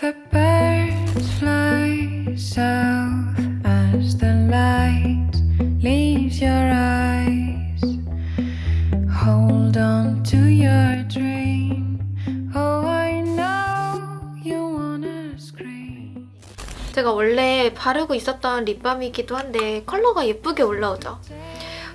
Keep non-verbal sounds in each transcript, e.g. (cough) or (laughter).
The birds fly south as the light leaves your eyes. Hold on to your dream. Oh, I know you wanna scream. 제가 원래 바르고 있었던 립밤이기도 한데 컬러가 예쁘게 올라오죠.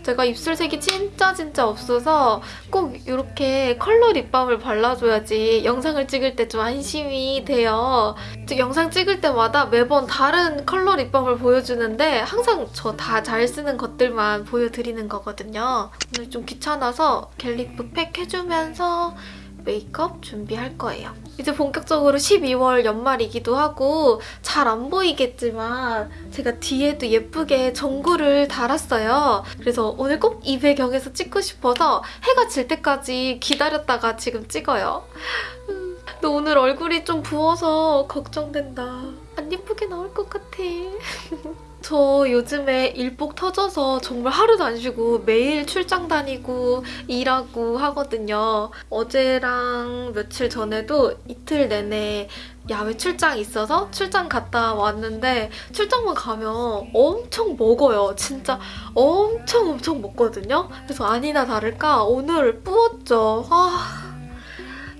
제가 입술색이 진짜 진짜 없어서 꼭 이렇게 컬러 립밤을 발라줘야지 영상을 찍을 때 좀 안심이 돼요. 즉, 영상 찍을 때마다 매번 다른 컬러 립밤을 보여주는데 항상 저 다 잘 쓰는 것들만 보여드리는 거거든요. 오늘 좀 귀찮아서 갤리프 팩 해주면서 메이크업 준비할 거예요. 이제 본격적으로 12월 연말이기도 하고 잘 안 보이겠지만 제가 뒤에도 예쁘게 전구를 달았어요. 그래서 오늘 꼭 이 배경에서 찍고 싶어서 해가 질 때까지 기다렸다가 지금 찍어요. 음, 근데 오늘 얼굴이 좀 부어서 걱정된다. 안 예쁘게 나올 것 같아. (laughs) 저 요즘에 일복 터져서 정말 하루도 안 쉬고 매일 출장 다니고 일하고 하거든요. 어제랑 며칠 전에도 이틀 내내 야외 출장 있어서 출장 갔다 왔는데 출장만 가면 엄청 먹어요. 진짜 엄청 엄청 먹거든요. 그래서 아니나 다를까 오늘 뿌었죠. 아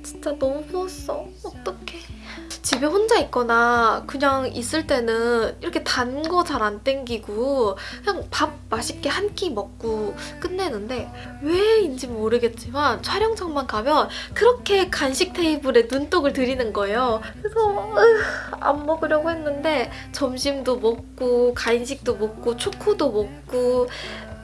진짜 너무 부었어. 어떡해. 집에 혼자 있거나 그냥 있을 때는 이렇게 단 거 잘 안 땡기고 그냥 밥 맛있게 한 끼 먹고 끝내는데 왜인지 모르겠지만 촬영장만 가면 그렇게 간식 테이블에 눈독을 들이는 거예요. 그래서 으, 안 먹으려고 했는데 점심도 먹고 간식도 먹고 초코도 먹고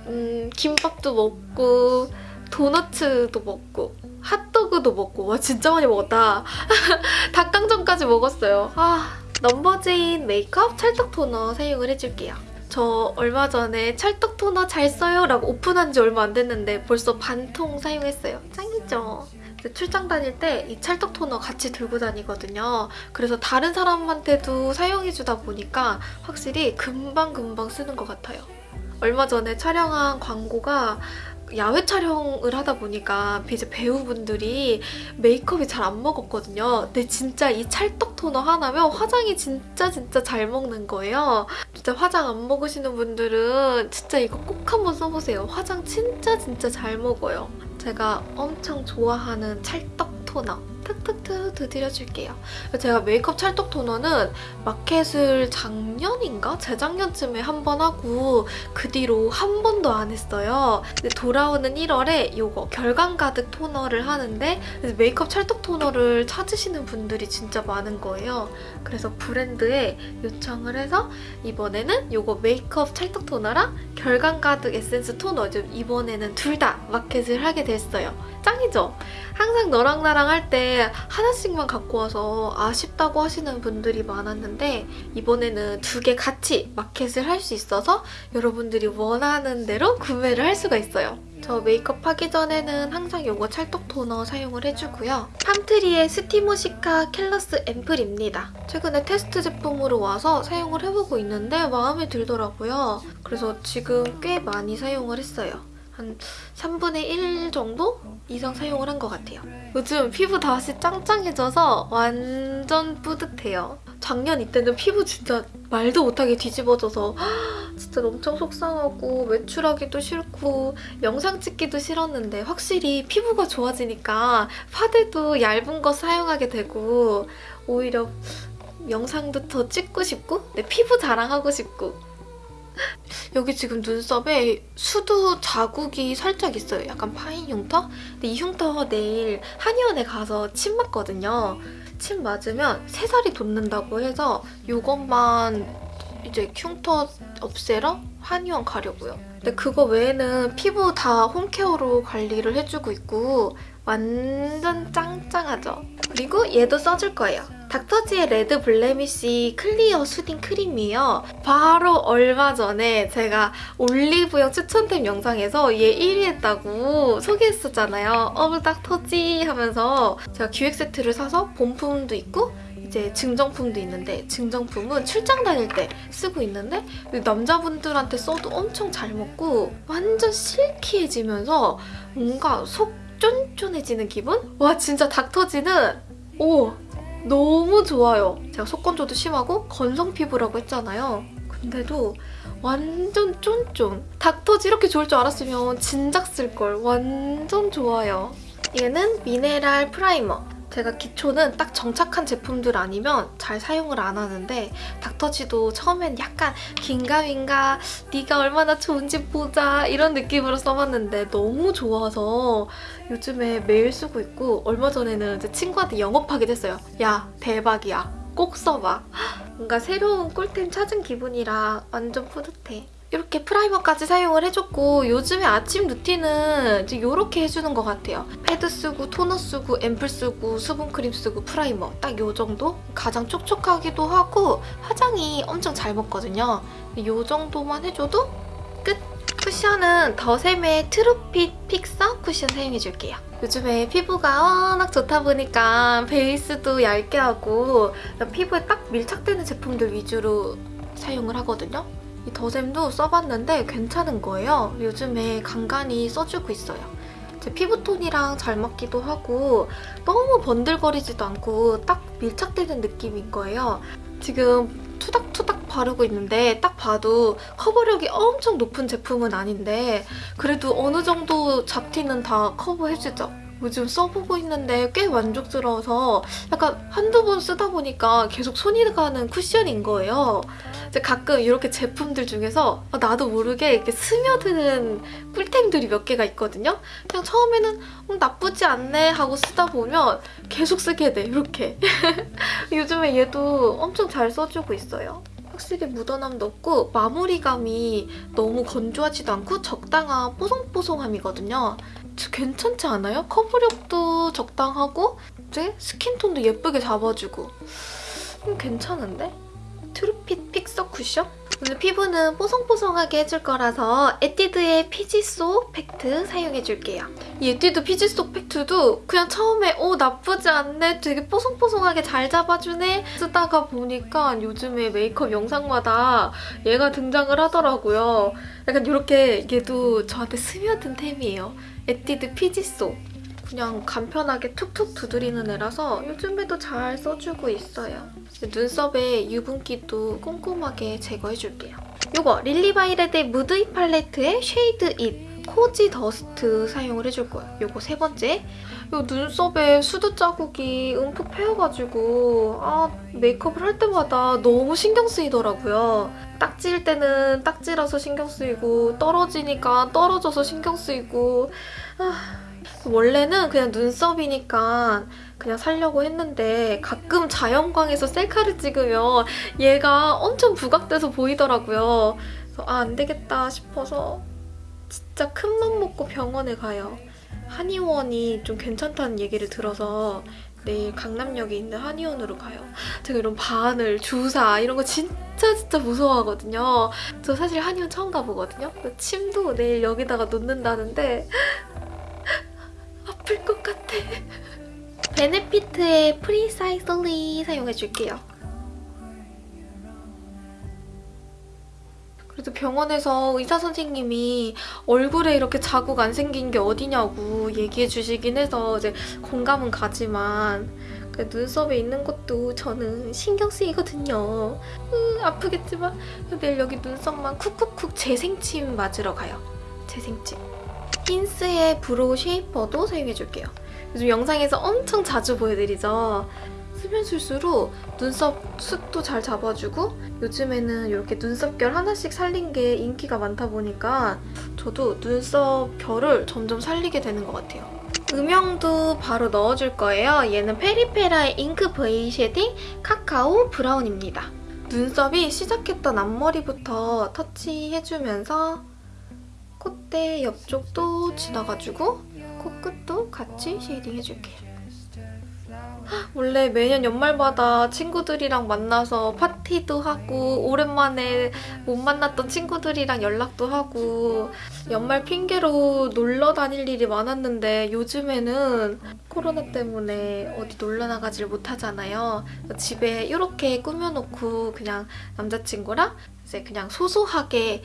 음, 김밥도 먹고 도너츠도 먹고 핫 도그도 먹고 와 진짜 많이 먹었다. (laughs) 닭강정까지 먹었어요. 아 넘버즈인 메이크업 찰떡 토너 사용을 해줄게요. 저 얼마 전에 찰떡 토너 잘 써요 라고 오픈한 지 얼마 안 됐는데 벌써 반통 사용했어요. 짱이죠? 출장 다닐 때 이 찰떡 토너 같이 들고 다니거든요. 그래서 다른 사람한테도 사용해주다 보니까 확실히 금방금방 쓰는 것 같아요. 얼마 전에 촬영한 광고가 야외 촬영을 하다 보니까 이제 배우분들이 메이크업이 잘 안 먹었거든요. 근데 진짜 이 찰떡 토너 하나면 화장이 진짜 진짜 잘 먹는 거예요. 진짜 화장 안 먹으시는 분들은 진짜 이거 꼭 한번 써보세요. 화장 진짜 진짜 잘 먹어요. 제가 엄청 좋아하는 찰떡 토너 탁탁탁 드려줄게요. 제가 메이크업 찰떡 토너는 마켓을 작년인가? 재작년쯤에 한 번 하고 그 뒤로 한 번도 안 했어요. 돌아오는 1월에 이거 결감 가득 토너를 하는데 메이크업 찰떡 토너를 찾으시는 분들이 진짜 많은 거예요. 그래서 브랜드에 요청을 해서 이번에는 이거 메이크업 찰떡 토너랑 결감 가득 에센스 토너 이번에는 둘 다 마켓을 하게 됐어요. 짱이죠? 항상 너랑 나랑 할 때 하나씩만 갖고 와서 아쉽다고 하시는 분들이 많았는데 이번에는 두 개 같이 마켓을 할 수 있어서 여러분들이 원하는 대로 구매를 할 수가 있어요. 저 메이크업 하기 전에는 항상 이거 찰떡 토너 사용을 해주고요. 팜트리의 스티모시카 켈러스 앰플입니다. 최근에 테스트 제품으로 와서 사용을 해보고 있는데 마음에 들더라고요. 그래서 지금 꽤 많이 사용을 했어요. 한 3분의 1 정도 이상 사용을 한 것 같아요. 요즘 피부 다시 짱짱해져서 완전 뿌듯해요. 작년 이때는 피부 진짜 말도 못하게 뒤집어져서 진짜 엄청 속상하고 외출하기도 싫고 영상 찍기도 싫었는데 확실히 피부가 좋아지니까 파데도 얇은 거 사용하게 되고 오히려 영상도 더 찍고 싶고 내 피부 자랑하고 싶고 여기 지금 눈썹에 수두 자국이 살짝 있어요. 약간 파인 흉터? 근데 이 흉터 내일 한의원에 가서 침 맞거든요. 침 맞으면 새살이 돋는다고 해서 이것만 이제 흉터 없애러 한의원 가려고요. 근데 그거 외에는 피부 다 home care로 관리를 해주고 있고 완전 짱짱하죠? 그리고 얘도 써줄 거예요. 닥터지의 Red Blemish Clear Soothing 크림이에요. 바로 얼마 전에 제가 올리브영 추천템 영상에서 얘 1위 했다고 소개했었잖아요. 어우 닥터지 하면서 제가 기획 세트를 사서 본품도 있고 이제 증정품도 있는데 증정품은 출장 다닐 때 쓰고 있는데 남자분들한테 써도 엄청 잘 먹고 완전 실키해지면서 뭔가 속 쫀쫀해지는 기분? 와 진짜 닥터지는 오 너무 좋아요. 제가 속건조도 심하고 건성 피부라고 했잖아요. 근데도 완전 쫀쫀. 닥터지 이렇게 좋을 줄 알았으면 진작 쓸 걸. 완전 좋아요. 얘는 미네랄 프라이머. 제가 기초는 딱 정착한 제품들 아니면 잘 사용을 안 하는데 닥터지도 처음엔 약간 긴가민가 네가 얼마나 좋은지 보자 이런 느낌으로 써봤는데 너무 좋아서 요즘에 매일 쓰고 있고 얼마 전에는 제 친구한테 영업하게 됐어요. 야 대박이야. 꼭 써봐. (gasps) 뭔가 새로운 꿀템 찾은 기분이라 완전 뿌듯해. 이렇게 프라이머까지 사용을 해줬고 요즘에 아침 루틴은 이제 이렇게 해주는 것 같아요. 패드 쓰고 토너 쓰고 앰플 쓰고 수분크림 쓰고 프라이머 딱 요 정도? 가장 촉촉하기도 하고 화장이 엄청 잘 먹거든요. 요 정도만 해줘도 끝! 쿠션은 더샘의 트루핏 픽서 쿠션 사용해줄게요. 요즘에 피부가 워낙 좋다 보니까 베이스도 얇게 하고 피부에 딱 밀착되는 제품들 위주로 사용을 하거든요. 이 더샘도 써봤는데 괜찮은 거예요. 요즘에 간간히 써주고 있어요. 제 피부톤이랑 잘 맞기도 하고 너무 번들거리지도 않고 딱 밀착되는 느낌인 거예요. 지금 투닥투닥 바르고 있는데 딱 봐도 커버력이 엄청 높은 제품은 아닌데 그래도 어느 정도 잡티는 다 커버해주죠. 요즘 써보고 있는데 꽤 만족스러워서 약간 한두 번 쓰다 보니까 계속 손이 가는 쿠션인 거예요. 가끔 이렇게 제품들 중에서 나도 모르게 이렇게 스며드는 꿀템들이 몇 개가 있거든요. 그냥 처음에는 음, 나쁘지 않네 하고 쓰다 보면 계속 쓰게 돼, 이렇게. (laughs) 요즘에 얘도 엄청 잘 써주고 있어요. 확실히 묻어남도 없고 마무리감이 너무 건조하지도 않고 적당한 뽀송뽀송함이거든요. 괜찮지 않아요? 커버력도 적당하고 이제 skin tone도 예쁘게 잡아주고 음, 괜찮은데? True Fit Fixer 쿠션? 오늘 피부는 뽀송뽀송하게 해줄 거라서 에뛰드의 피지소 팩트 사용해줄게요. 이 에뛰드 피지소 팩트도 그냥 처음에 오 나쁘지 않네 되게 뽀송뽀송하게 잘 잡아주네 쓰다가 보니까 요즘에 메이크업 영상마다 얘가 등장을 하더라고요. 약간 이렇게 얘도 저한테 스며든 템이에요. 에뛰드 피지소. 그냥 간편하게 툭툭 두드리는 애라서 요즘에도 잘 써주고 있어요. 눈썹에 유분기도 꼼꼼하게 제거해줄게요. 이거 릴리바이레드의 무드이 팔레트의 Shade It Cozy Dust 사용을 해줄 거예요. 이거 세 번째. 이 눈썹에 수두 자국이 움푹 패여가지고 아 메이크업을 할 때마다 너무 신경 쓰이더라고요. 딱지일 때는 딱지라서 신경 쓰이고 떨어지니까 떨어져서 신경 쓰이고 아, 원래는 그냥 눈썹이니까 그냥 살려고 했는데 가끔 자연광에서 셀카를 찍으면 얘가 엄청 부각돼서 보이더라고요. 그래서 아, 안 되겠다 싶어서 진짜 큰 맘 먹고 병원에 가요. 한의원이 좀 괜찮다는 얘기를 들어서 내일 강남역에 있는 한의원으로 가요. 제가 이런 바늘, 주사 이런 거 진짜 진짜 무서워하거든요. 저 사실 한의원 처음 가보거든요. 침도 내일 여기다가 놓는다는데 아플 것 같아. (laughs) 베네피트의 Precisely 사용해줄게요. 그래도 병원에서 의사 선생님이 얼굴에 이렇게 자국 안 생긴 게 어디냐고 얘기해 주시긴 해서 이제 공감은 가지만 그 눈썹에 있는 것도 저는 신경 쓰이거든요. 으, 아프겠지만 내일 여기 눈썹만 쿡쿡쿡 재생침 맞으러 가요. 재생침. 힌스의 Brow Shaper도 사용해줄게요. 요즘 영상에서 엄청 자주 보여드리죠. 쓸수록 눈썹 숱도 잘 잡아주고 요즘에는 이렇게 눈썹 결 하나씩 살린 게 인기가 많다 보니까 저도 눈썹 결을 점점 살리게 되는 것 같아요. 음영도 바로 넣어줄 거예요. 얘는 페리페라의 Ink V Shading Cacao Brown입니다. 눈썹이 시작했던 앞머리부터 터치해주면서 콧대 옆쪽도 지나가지고 코끝도 같이 shading 해줄게요. 원래 매년 연말마다 친구들이랑 만나서 파티도 하고 오랜만에 못 만났던 친구들이랑 연락도 하고 연말 핑계로 놀러 다닐 일이 많았는데 요즘에는 코로나 때문에 어디 놀러 나가질 못하잖아요. 집에 이렇게 꾸며놓고 그냥 남자친구랑 이제 그냥 소소하게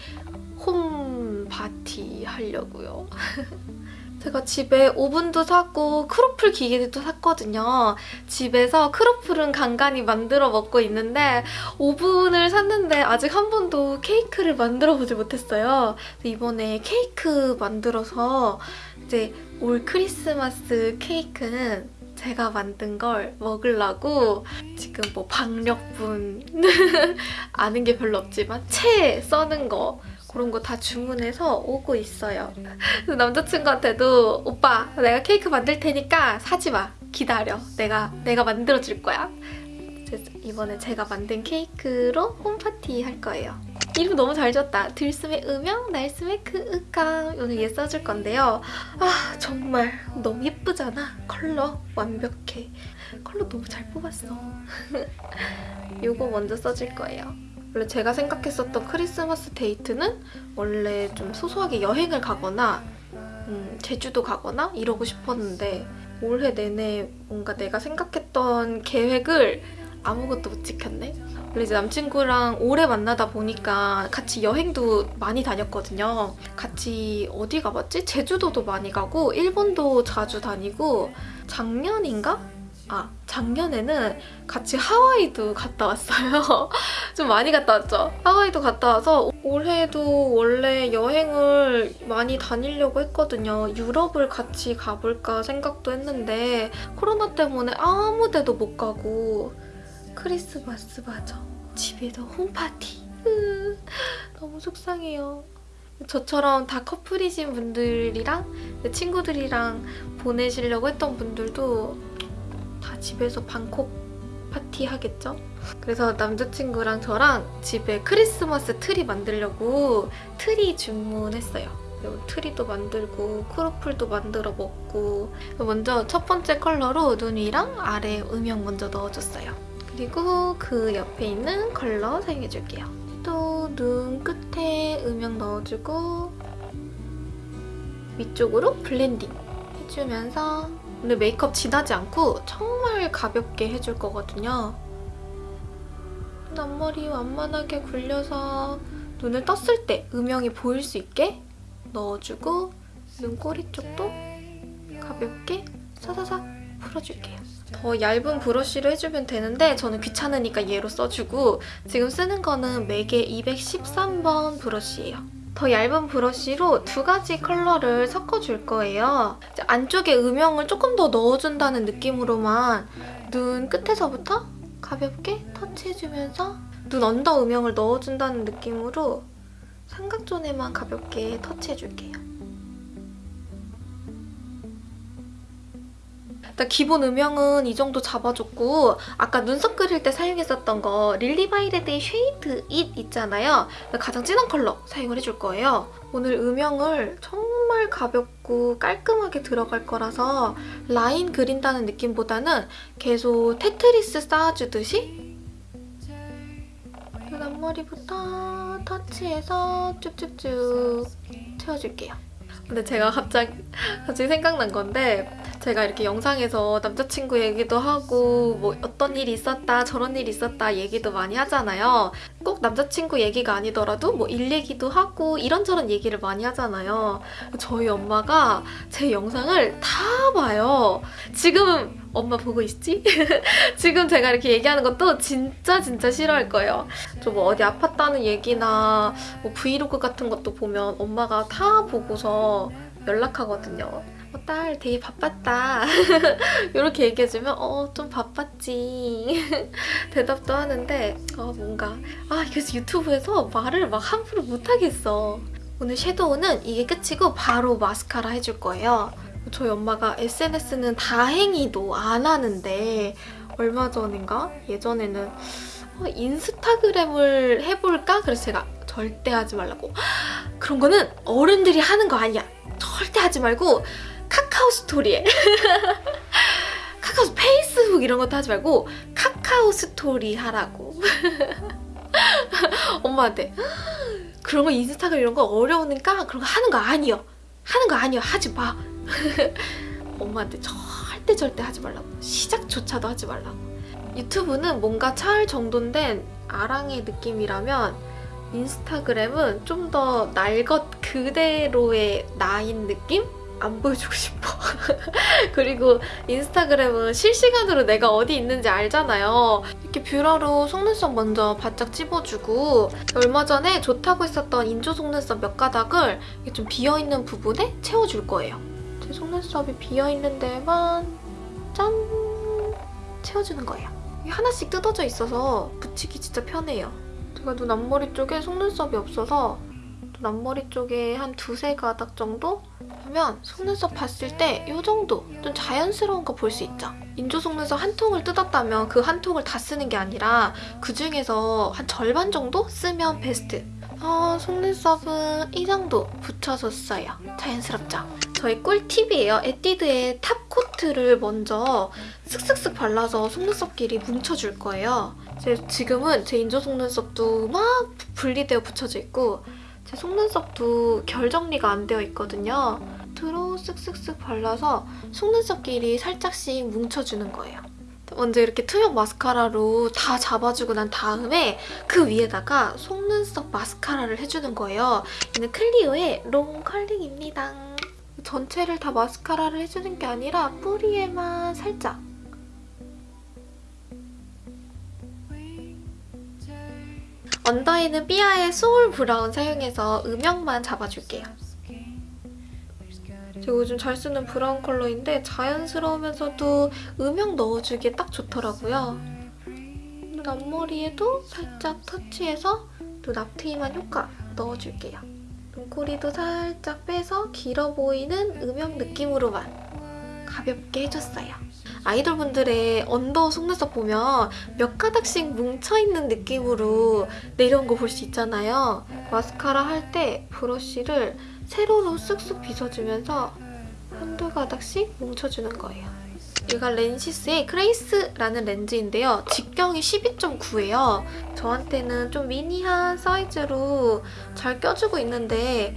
홈 파티 하려고요. (laughs) 제가 집에 오븐도 샀고 크로플 기계도 샀거든요. 집에서 크로플은 간간히 만들어 먹고 있는데 오븐을 샀는데 아직 한 번도 케이크를 만들어 보지 못했어요. 이번에 케이크 만들어서 이제 올 크리스마스 케이크는 제가 만든 걸 먹으려고 지금 뭐 박력분 (laughs) 아는 게 별로 없지만 채 써는 거 그런 거 다 주문해서 오고 있어요. 남자친구한테도 오빠 내가 케이크 만들 테니까 사지 마. 기다려. 내가 내가 만들어 줄 거야. 이번에 제가 만든 케이크로 홈파티 할 거예요. 이름 너무 잘 지었다. 들숨의 음영, 날숨의 크으강. 오늘 얘 써줄 건데요. 아 정말 너무 예쁘잖아. 컬러 완벽해. 컬러 너무 잘 뽑았어. (laughs) 이거 먼저 써줄 거예요. 원래 제가 생각했었던 크리스마스 데이트는 원래 좀 소소하게 여행을 가거나 음, 제주도 가거나 이러고 싶었는데 올해 내내 뭔가 내가 생각했던 계획을 아무것도 못 지켰네. 원래 이제 남친구랑 오래 만나다 보니까 같이 여행도 많이 다녔거든요. 같이 어디 가봤지? 제주도도 많이 가고 일본도 자주 다니고 작년인가? 아 작년에는 같이 하와이도 갔다 왔어요. (laughs) 좀 많이 갔다 왔죠. 하와이도 갔다 와서 올해도 원래 여행을 많이 다니려고 했거든요. 유럽을 같이 가볼까 생각도 했는데 코로나 때문에 아무 데도 못 가고 크리스마스 맞아. 집에서 홈파티. 으, 너무 속상해요. 저처럼 다 커플이신 분들이랑 친구들이랑 보내시려고 했던 분들도 다 집에서 방콕 파티 하겠죠? 그래서 남자친구랑 저랑 집에 크리스마스 트리 만들려고 트리 주문했어요. 트리도 만들고 크로플도 만들어 먹고 먼저 첫 번째 컬러로 눈 위랑 아래 음영 먼저 넣어줬어요. 그리고 그 옆에 있는 컬러 사용해줄게요. 또 눈 끝에 음영 넣어주고 위쪽으로 블렌딩 해주면서 오늘 메이크업 진하지 않고 정말 가볍게 해줄 거거든요. 앞머리 완만하게 굴려서 눈을 떴을 때 음영이 보일 수 있게 넣어주고 눈꼬리 쪽도 가볍게 사사삭 풀어줄게요. 더 얇은 브러쉬로 해주면 되는데 저는 귀찮으니까 얘로 써주고 지금 쓰는 거는 맥의 213번 브러쉬예요. 더 얇은 브러쉬로 두 가지 컬러를 섞어줄 거예요. 안쪽에 음영을 조금 더 넣어준다는 느낌으로만 눈 끝에서부터 가볍게 터치해주면서 눈 under 음영을 넣어준다는 느낌으로 삼각존에만 가볍게 터치해줄게요. 일단 기본 음영은 이 정도 잡아줬고 아까 눈썹 그릴 때 사용했었던 거 릴리바이레드의 Shade It 있잖아요. 가장 진한 컬러 사용을 해줄 거예요. 오늘 음영을 정말 가볍고 깔끔하게 들어갈 거라서 라인 그린다는 느낌보다는 계속 테트리스 쌓아주듯이 눈 앞머리부터 터치해서 쭉쭉쭉 채워줄게요. 근데 제가 갑자기, (laughs) 갑자기 생각난 건데 제가 이렇게 영상에서 남자친구 얘기도 하고 뭐 어떤 일이 있었다 저런 일이 있었다 얘기도 많이 하잖아요. 꼭 남자친구 얘기가 아니더라도 뭐 일 얘기도 하고 이런저런 얘기를 많이 하잖아요. 저희 엄마가 제 영상을 다 봐요. 지금 엄마 보고 있지? (laughs) 지금 제가 이렇게 얘기하는 것도 진짜 진짜 싫어할 거예요. 저 뭐 어디 아팠다는 얘기나 뭐 브이로그 같은 것도 보면 엄마가 다 보고서 연락하거든요. 어, 딸 되게 바빴다. (laughs) 이렇게 얘기해주면 어 좀 바빴지. (laughs) 대답도 하는데 어 뭔가 아 그래서 유튜브에서 말을 막 함부로 못하겠어. 오늘 섀도우는 이게 끝이고 바로 마스카라 해줄 거예요. 저희 엄마가 SNS는 다행히도 안 하는데 얼마 전인가? 예전에는 어, 인스타그램을 해볼까? 그래서 제가 절대 하지 말라고. (gasps) 그런 거는 어른들이 하는 거 아니야. 절대 하지 말고 카카오 스토리에. (laughs) 카카오 페이스북 이런 것도 하지 말고 카카오 스토리 하라고. (laughs) 엄마한테 그런 거 인스타그램 이런 거 어려우니까 그런 거 하는 거 아니요 하는 거 아니요 하지 마. (laughs) 엄마한테 절대 절대 하지 말라고. 시작조차도 하지 말라고. 유튜브는 뭔가 잘 정돈된 아랑의 느낌이라면 인스타그램은 좀 더 날 것 그대로의 나인 느낌? 안 보여주고 싶어. (laughs) 그리고 인스타그램은 실시간으로 내가 어디 있는지 알잖아요. 이렇게 뷰러로 속눈썹 먼저 바짝 찝어주고 얼마 전에 좋다고 했었던 인조 속눈썹 몇 가닥을 좀 비어있는 부분에 채워줄 거예요. 제 속눈썹이 비어있는 데만 짠! 채워주는 거예요. 하나씩 뜯어져 있어서 붙이기 진짜 편해요. 제가 눈 앞머리 쪽에 속눈썹이 없어서 눈 앞머리 쪽에 한 두세 가닥 정도 하면 속눈썹 봤을 때 이 정도 좀 자연스러운 거 볼 수 있죠. 인조 속눈썹 한 통을 뜯었다면 그 한 통을 다 쓰는 게 아니라 그 중에서 한 절반 정도 쓰면 베스트. 어, 속눈썹은 이 정도 붙여줬어요. 자연스럽죠? 저의 꿀팁이에요. 에뛰드의 top coat를 먼저 슥슥슥 발라서 속눈썹 길이 뭉쳐줄 거예요. 제 지금은 제 인조 속눈썹도 막 분리되어 붙여져 있고 제 속눈썹도 결 정리가 안 되어 있거든요. 트로 쓱쓱쓱 발라서 속눈썹 길이 살짝씩 뭉쳐주는 거예요. 먼저 이렇게 투명 마스카라로 다 잡아주고 난 다음에 그 위에다가 속눈썹 마스카라를 해주는 거예요. 얘는 클리오의 Long Curling입니다. 전체를 다 마스카라를 해주는 게 아니라 뿌리에만 살짝 under에는 삐아의 Soul Brown 사용해서 음영만 잡아줄게요. 제가 요즘 잘 쓰는 브라운 컬러인데 자연스러우면서도 음영 넣어주기에 딱 좋더라고요. 눈 앞머리에도 살짝 터치해서 눈 앞트임한 효과 넣어줄게요. 눈꼬리도 살짝 빼서 길어 보이는 음영 느낌으로만 가볍게 해줬어요. 아이돌분들의 언더 속눈썹 보면 몇 가닥씩 뭉쳐있는 느낌으로 내려온 거 볼 수 있잖아요. 마스카라 할 때 브러쉬를 세로로 쓱쓱 빗어주면서 한두 가닥씩 뭉쳐주는 거예요. 얘가 렌시스의 Grace라는 렌즈인데요. 직경이 12.9예요. 저한테는 좀 미니한 사이즈로 잘 껴주고 있는데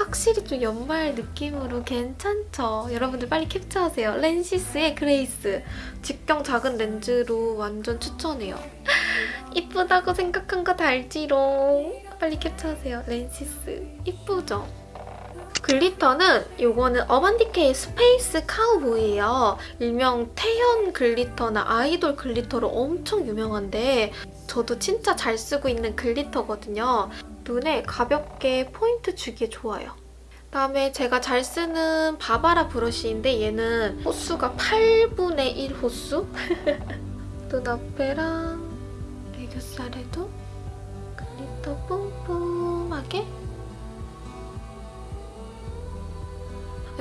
확실히 좀 연말 느낌으로 괜찮죠? 여러분들 빨리 캡처하세요. 렌시스의 Grace. 직경 작은 렌즈로 완전 추천해요. (laughs) 이쁘다고 생각한 거다 알지롱. 빨리 캡처하세요. 렌시스. 이쁘죠? glitter는 이거는 어반디케이의 Space Cowboy예요. 일명 태연 glitter나 아이돌 glitter로 엄청 유명한데 저도 진짜 잘 쓰고 있는 glitter거든요. 눈에 가볍게 포인트 주기에 좋아요. 그다음에 제가 잘 쓰는 바바라 브러쉬인데 얘는 호수가 8분의 1 호수? (laughs) 눈 앞에랑 애교살에도 glitter 뿜뿜하게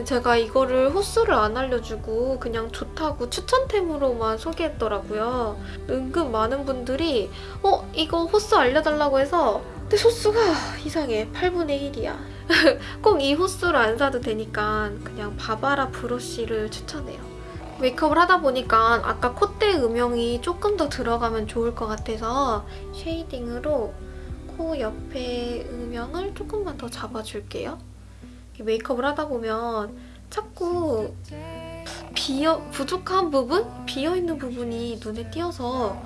제가 이거를 호수를 안 알려주고 그냥 좋다고 추천템으로만 소개했더라고요. 은근 많은 분들이 어? 이거 호수 알려달라고 해서 근데 호수가 이상해. 8분의 1이야. (laughs) 꼭 이 호수를 안 사도 되니까 그냥 바바라 브러쉬를 추천해요. 메이크업을 하다 보니까 아까 콧대 음영이 조금 더 들어가면 좋을 것 같아서 shading으로 코 옆에 음영을 조금만 더 잡아줄게요. 메이크업을 하다 보면 자꾸 비어 부족한 부분? 비어있는 부분이 눈에 띄어서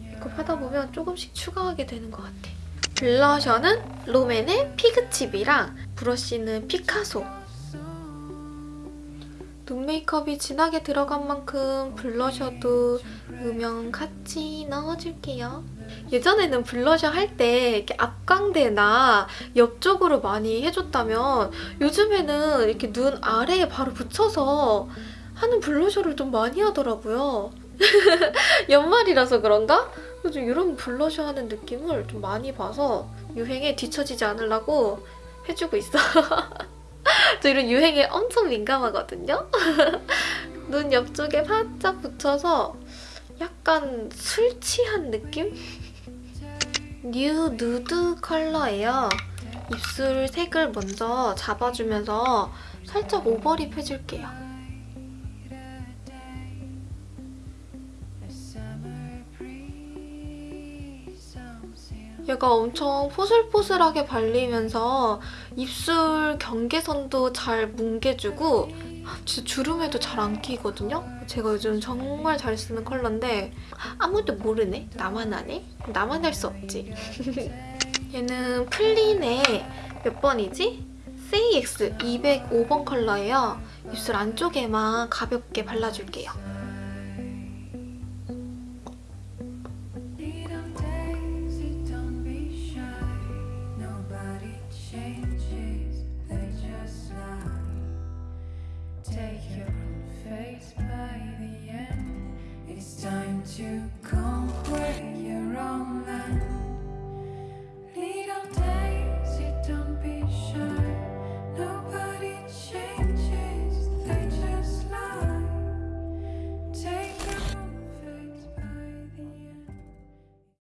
메이크업 하다 보면 조금씩 추가하게 되는 것 같아. 블러셔는 롬앤의 Fig Chip이랑 브러쉬는 피카소. 눈 메이크업이 진하게 들어간 만큼 블러셔도 음영 같이 넣어줄게요. 예전에는 블러셔 할 때 이렇게 앞광대나 옆쪽으로 많이 해줬다면 요즘에는 이렇게 눈 아래에 바로 붙여서 하는 블러셔를 좀 많이 하더라고요. (laughs) 연말이라서 그런가? 요즘 이런 블러셔 하는 느낌을 좀 많이 봐서 유행에 뒤처지지 않으려고 해주고 있어. (laughs) 저 이런 유행에 엄청 민감하거든요? (laughs) 눈 옆쪽에 바짝 붙여서 약간 술 취한 느낌? 뉴 누드 컬러예요. 입술 색을 먼저 잡아주면서 살짝 overlip 해줄게요. 얘가 엄청 포슬포슬하게 발리면서 입술 경계선도 잘 뭉개주고 진짜 주름에도 잘 안 끼거든요? 제가 요즘 정말 잘 쓰는 컬러인데 아무도 모르네? 나만 아네? 나만 할 수 없지. (laughs) 얘는 플린의 몇 번이지? 세이엑스 205번 컬러예요. 입술 안쪽에만 가볍게 발라줄게요.